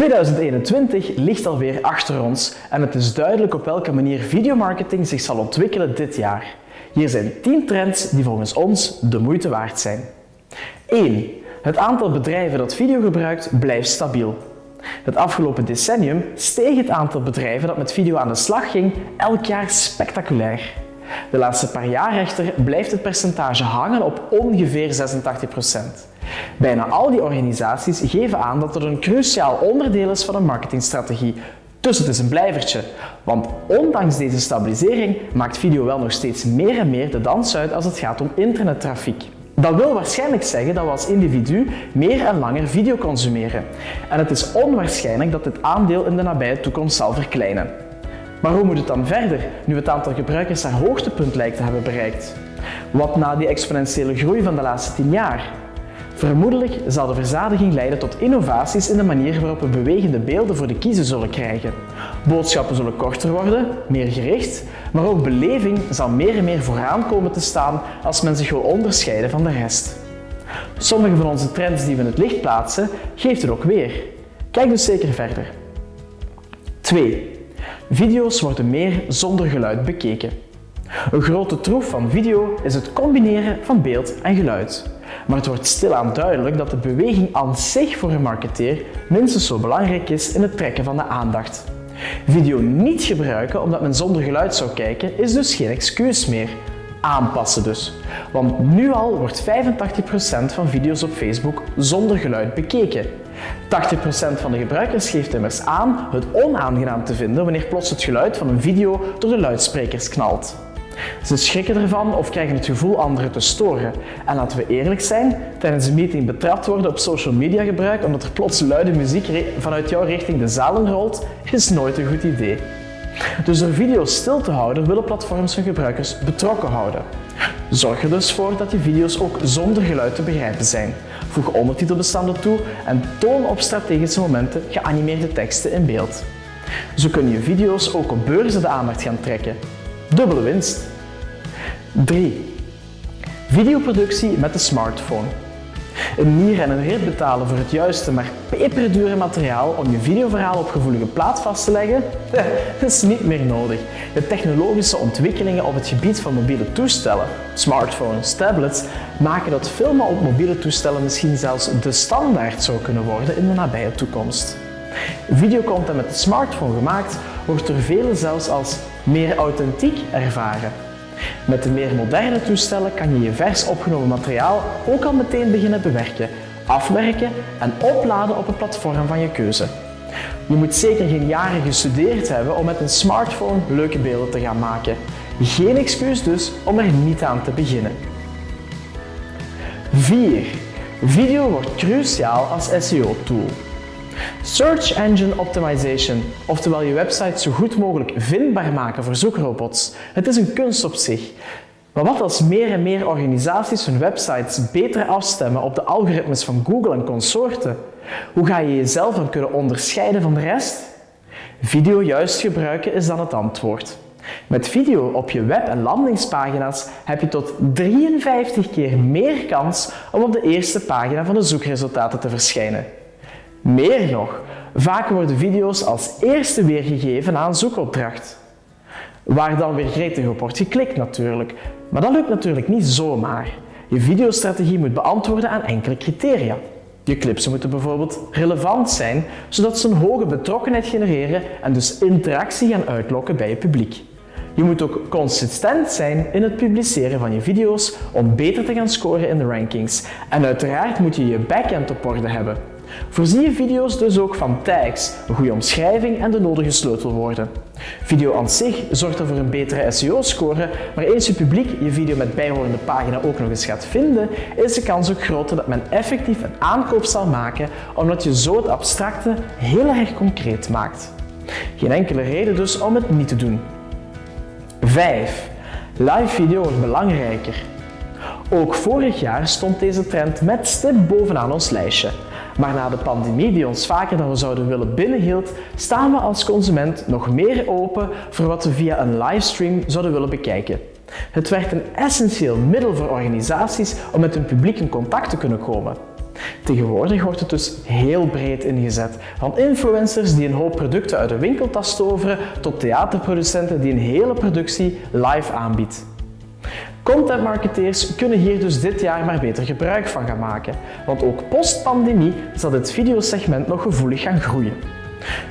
2021 ligt alweer achter ons en het is duidelijk op welke manier videomarketing zich zal ontwikkelen dit jaar. Hier zijn 10 trends die volgens ons de moeite waard zijn. 1. Het aantal bedrijven dat video gebruikt blijft stabiel. Het afgelopen decennium steeg het aantal bedrijven dat met video aan de slag ging elk jaar spectaculair. De laatste paar jaar echter blijft het percentage hangen op ongeveer 86%. Bijna al die organisaties geven aan dat het een cruciaal onderdeel is van een marketingstrategie. Dus het is een blijvertje. Want ondanks deze stabilisering maakt video wel nog steeds meer en meer de dans uit als het gaat om internettrafiek. Dat wil waarschijnlijk zeggen dat we als individu meer en langer video consumeren. En het is onwaarschijnlijk dat dit aandeel in de nabije toekomst zal verkleinen. Maar hoe moet het dan verder, nu het aantal gebruikers haar hoogtepunt lijkt te hebben bereikt? Wat na die exponentiële groei van de laatste 10 jaar? Vermoedelijk zal de verzadiging leiden tot innovaties in de manier waarop we bewegende beelden voor de kiezer zullen krijgen. Boodschappen zullen korter worden, meer gericht, maar ook beleving zal meer en meer vooraan komen te staan als men zich wil onderscheiden van de rest. Sommige van onze trends die we in het licht plaatsen, geeft het ook weer. Kijk dus zeker verder. 2. Video's worden meer zonder geluid bekeken. Een grote troef van video is het combineren van beeld en geluid. Maar het wordt stilaan duidelijk dat de beweging aan zich voor een marketeer minstens zo belangrijk is in het trekken van de aandacht. Video niet gebruiken omdat men zonder geluid zou kijken is dus geen excuus meer. Aanpassen dus. Want nu al wordt 85% van video's op Facebook zonder geluid bekeken. 80% van de gebruikers geeft immers aan het onaangenaam te vinden wanneer plots het geluid van een video door de luidsprekers knalt. Ze schrikken ervan of krijgen het gevoel anderen te storen. En laten we eerlijk zijn, tijdens een meeting betrapt worden op social media gebruik omdat er plots luide muziek vanuit jouw richting de zalen rolt, is nooit een goed idee. Dus door video's stil te houden willen platforms hun gebruikers betrokken houden. Zorg er dus voor dat je video's ook zonder geluid te begrijpen zijn. Voeg ondertitelbestanden toe en toon op strategische momenten geanimeerde teksten in beeld. Zo kun je video's ook op beurzen de aandacht gaan trekken. Dubbele winst. 3. Videoproductie met de smartphone. Een nier en een rit betalen voor het juiste, maar peperdure materiaal om je videoverhaal op gevoelige plaat vast te leggen? Dat is niet meer nodig. De technologische ontwikkelingen op het gebied van mobiele toestellen, smartphones, tablets, maken dat filmen op mobiele toestellen misschien zelfs de standaard zou kunnen worden in de nabije toekomst. Videocontent met de smartphone gemaakt wordt door velen zelfs als meer authentiek ervaren. Met de meer moderne toestellen kan je je vers opgenomen materiaal ook al meteen beginnen bewerken, afwerken en opladen op een platform van je keuze. Je moet zeker geen jaren gestudeerd hebben om met een smartphone leuke beelden te gaan maken. Geen excuus dus om er niet aan te beginnen. 4. Video wordt cruciaal als SEO-tool. Search Engine Optimization, oftewel je website zo goed mogelijk vindbaar maken voor zoekrobots. Het is een kunst op zich. Maar wat als meer en meer organisaties hun websites beter afstemmen op de algoritmes van Google en consorten? Hoe ga je jezelf dan kunnen onderscheiden van de rest? Video juist gebruiken is dan het antwoord. Met video op je web- en landingspagina's heb je tot 53 keer meer kans om op de eerste pagina van de zoekresultaten te verschijnen. Meer nog, vaak worden video's als eerste weergegeven aan zoekopdracht. Waar dan weer gretig op wordt geklikt natuurlijk. Maar dat lukt natuurlijk niet zomaar. Je videostrategie moet beantwoorden aan enkele criteria. Je clips moeten bijvoorbeeld relevant zijn, zodat ze een hoge betrokkenheid genereren en dus interactie gaan uitlokken bij je publiek. Je moet ook consistent zijn in het publiceren van je video's om beter te gaan scoren in de rankings. En uiteraard moet je je backend op orde hebben. Voorzie je video's dus ook van tags, een goede omschrijving en de nodige sleutelwoorden. Video aan zich zorgt er voor een betere SEO-score, maar eens je publiek je video met bijhorende pagina ook nog eens gaat vinden, is de kans ook groter dat men effectief een aankoop zal maken, omdat je zo het abstracte heel erg concreet maakt. Geen enkele reden dus om het niet te doen. 5. Live video wordt belangrijker. Ook vorig jaar stond deze trend met stip bovenaan ons lijstje. Maar na de pandemie die ons vaker dan we zouden willen binnenhield, staan we als consument nog meer open voor wat we via een livestream zouden willen bekijken. Het werd een essentieel middel voor organisaties om met hun publiek in contact te kunnen komen. Tegenwoordig wordt het dus heel breed ingezet. Van influencers die een hoop producten uit de winkeltas toveren tot theaterproducenten die een hele productie live aanbiedt. Contentmarketeers kunnen hier dus dit jaar maar beter gebruik van gaan maken, want ook post-pandemie zal dit videosegment nog gevoelig gaan groeien.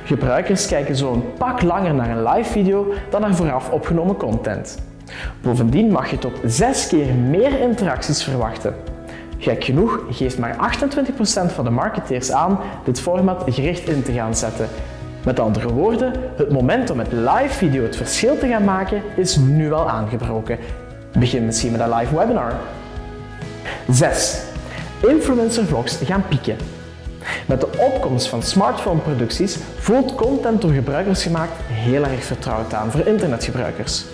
Gebruikers kijken zo een pak langer naar een live video dan naar vooraf opgenomen content. Bovendien mag je tot 6 keer meer interacties verwachten. Gek genoeg geeft maar 28% van de marketeers aan dit format gericht in te gaan zetten. Met andere woorden, het moment om met live video het verschil te gaan maken is nu al aangebroken. Begin misschien met een live webinar. 6. Influencer vlogs gaan pieken. Met de opkomst van smartphone-producties voelt content door gebruikers gemaakt heel erg vertrouwd aan voor internetgebruikers.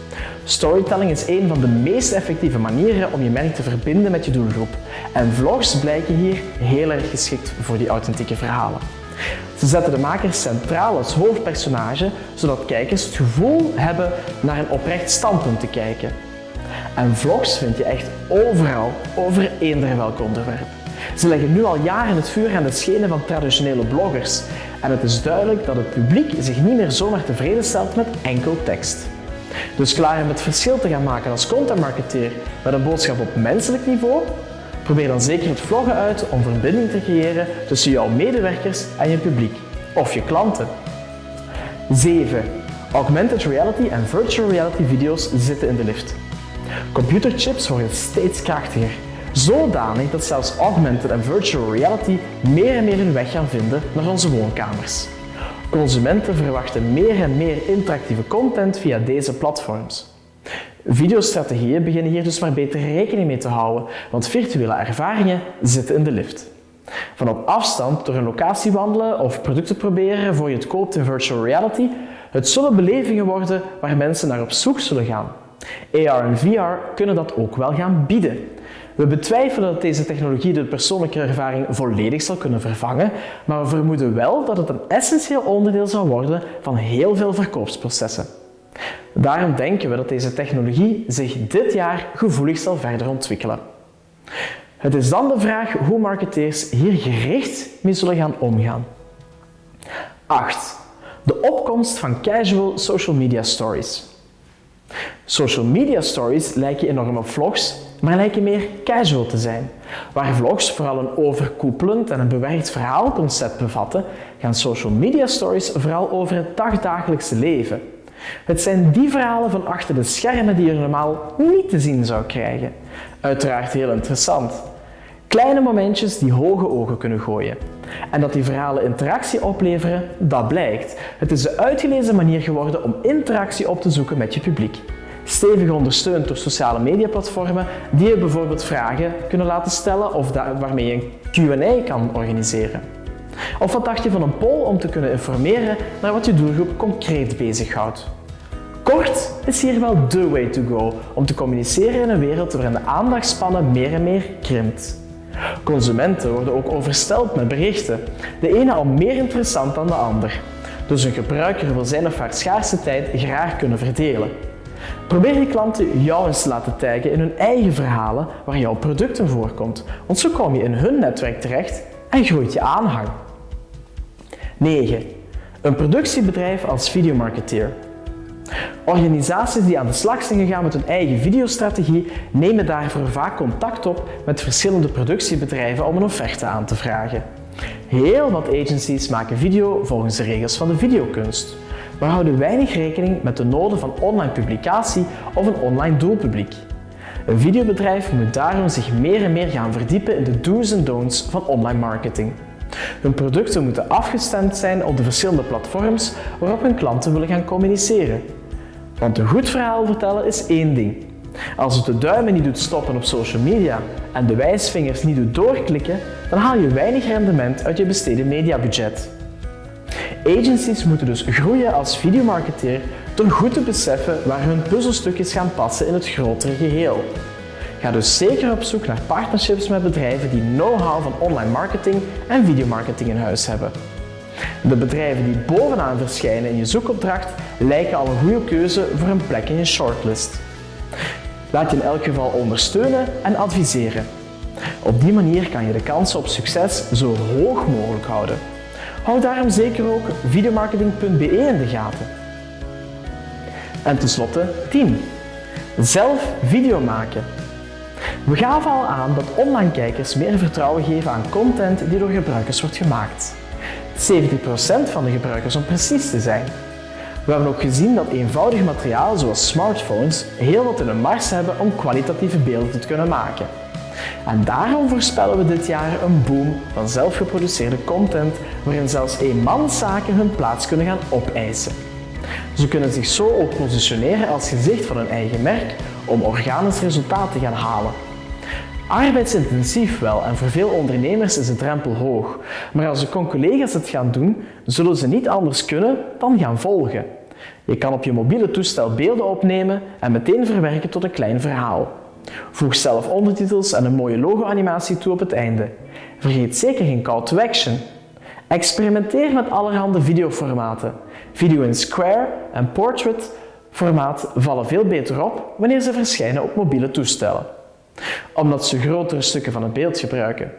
Storytelling is een van de meest effectieve manieren om je merk te verbinden met je doelgroep. En vlogs blijken hier heel erg geschikt voor die authentieke verhalen. Ze zetten de makers centraal als hoofdpersonage, zodat kijkers het gevoel hebben naar een oprecht standpunt te kijken. En vlogs vind je echt overal, over eender welk onderwerp. Ze leggen nu al jaren het vuur aan de schenen van traditionele bloggers. En het is duidelijk dat het publiek zich niet meer zomaar tevreden stelt met enkel tekst. Dus klaar om het verschil te gaan maken als contentmarketeer met een boodschap op menselijk niveau? Probeer dan zeker het vloggen uit om verbinding te creëren tussen jouw medewerkers en je publiek of je klanten. 7. Augmented reality en virtual reality video's zitten in de lift. Computerchips worden steeds krachtiger, zodanig dat zelfs augmented en virtual reality meer en meer hun weg gaan vinden naar onze woonkamers. Consumenten verwachten meer en meer interactieve content via deze platforms. Videostrategieën beginnen hier dus maar beter rekening mee te houden, want virtuele ervaringen zitten in de lift. Van op afstand door een locatie wandelen of producten proberen voor je het koopt in virtual reality, het zullen belevingen worden waar mensen naar op zoek zullen gaan. AR en VR kunnen dat ook wel gaan bieden. We betwijfelen dat deze technologie de persoonlijke ervaring volledig zal kunnen vervangen, maar we vermoeden wel dat het een essentieel onderdeel zal worden van heel veel verkoopsprocessen. Daarom denken we dat deze technologie zich dit jaar gevoelig zal verder ontwikkelen. Het is dan de vraag hoe marketeers hier gericht mee zullen gaan omgaan. 8. De opkomst van casual social media stories. Social media stories lijken enorm op vlogs, maar lijken meer casual te zijn. Waar vlogs vooral een overkoepelend en een bewerkt verhaalconcept bevatten, gaan social media stories vooral over het dagdagelijkse leven. Het zijn die verhalen van achter de schermen die je normaal niet te zien zou krijgen. Uiteraard heel interessant. Kleine momentjes die hoge ogen kunnen gooien. En dat die verhalen interactie opleveren, dat blijkt. Het is de uitgelezen manier geworden om interactie op te zoeken met je publiek. Stevig ondersteund door sociale mediaplatformen die je bijvoorbeeld vragen kunnen laten stellen of waarmee je een Q&A kan organiseren. Of wat dacht je van een poll om te kunnen informeren naar wat je doelgroep concreet bezighoudt? Kort is hier wel the way to go om te communiceren in een wereld waarin de aandachtspannen meer en meer krimpt. Consumenten worden ook oversteld met berichten, de ene al meer interessant dan de ander. Dus een gebruiker wil zijn of haar schaarse tijd graag kunnen verdelen. Probeer je klanten jou eens te laten taggen in hun eigen verhalen waar jouw product voorkomt, want zo kom je in hun netwerk terecht en groeit je aanhang. 9. Een productiebedrijf als videomarketeer. Organisaties die aan de slag zijn gegaan met hun eigen videostrategie nemen daarvoor vaak contact op met verschillende productiebedrijven om een offerte aan te vragen. Heel wat agencies maken video volgens de regels van de videokunst, maar houden weinig rekening met de noden van online publicatie of een online doelpubliek. Een videobedrijf moet daarom zich meer en meer gaan verdiepen in de do's en don'ts van online marketing. Hun producten moeten afgestemd zijn op de verschillende platforms waarop hun klanten willen gaan communiceren. Want een goed verhaal vertellen is één ding. Als het de duimen niet doet stoppen op social media en de wijsvingers niet doet doorklikken, dan haal je weinig rendement uit je besteden mediabudget. Agencies moeten dus groeien als videomarketeer door goed te beseffen waar hun puzzelstukjes gaan passen in het grotere geheel. Ga dus zeker op zoek naar partnerships met bedrijven die know-how van online marketing en videomarketing in huis hebben. De bedrijven die bovenaan verschijnen in je zoekopdracht lijken al een goede keuze voor een plek in je shortlist. Laat je in elk geval ondersteunen en adviseren. Op die manier kan je de kansen op succes zo hoog mogelijk houden. Hou daarom zeker ook videomarketing.be in de gaten. En tenslotte 10. Zelf video maken. We gaven al aan dat online kijkers meer vertrouwen geven aan content die door gebruikers wordt gemaakt. 70% van de gebruikers om precies te zijn. We hebben ook gezien dat eenvoudig materiaal zoals smartphones heel wat in de mars hebben om kwalitatieve beelden te kunnen maken. En daarom voorspellen we dit jaar een boom van zelfgeproduceerde content waarin zelfs eenmanszaken hun plaats kunnen gaan opeisen. Ze kunnen zich zo ook positioneren als gezicht van hun eigen merk om organisch resultaat te gaan halen. Arbeidsintensief wel en voor veel ondernemers is de drempel hoog, maar als de collega's het gaan doen, zullen ze niet anders kunnen dan gaan volgen. Je kan op je mobiele toestel beelden opnemen en meteen verwerken tot een klein verhaal. Voeg zelf ondertitels en een mooie logo-animatie toe op het einde. Vergeet zeker geen call to action. Experimenteer met allerhande videoformaten. Video in Square en Portrait formaat vallen veel beter op wanneer ze verschijnen op mobiele toestellen, omdat ze grotere stukken van het beeld gebruiken.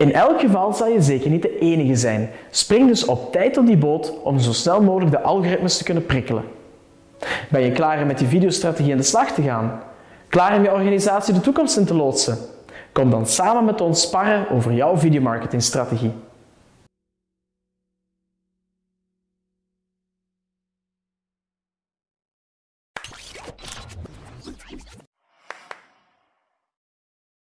In elk geval zal je zeker niet de enige zijn. Spring dus op tijd op die boot om zo snel mogelijk de algoritmes te kunnen prikkelen. Ben je klaar om met je videostrategie aan de slag te gaan? Klaar om je organisatie de toekomst in te loodsen? Kom dan samen met ons sparren over jouw videomarketingstrategie.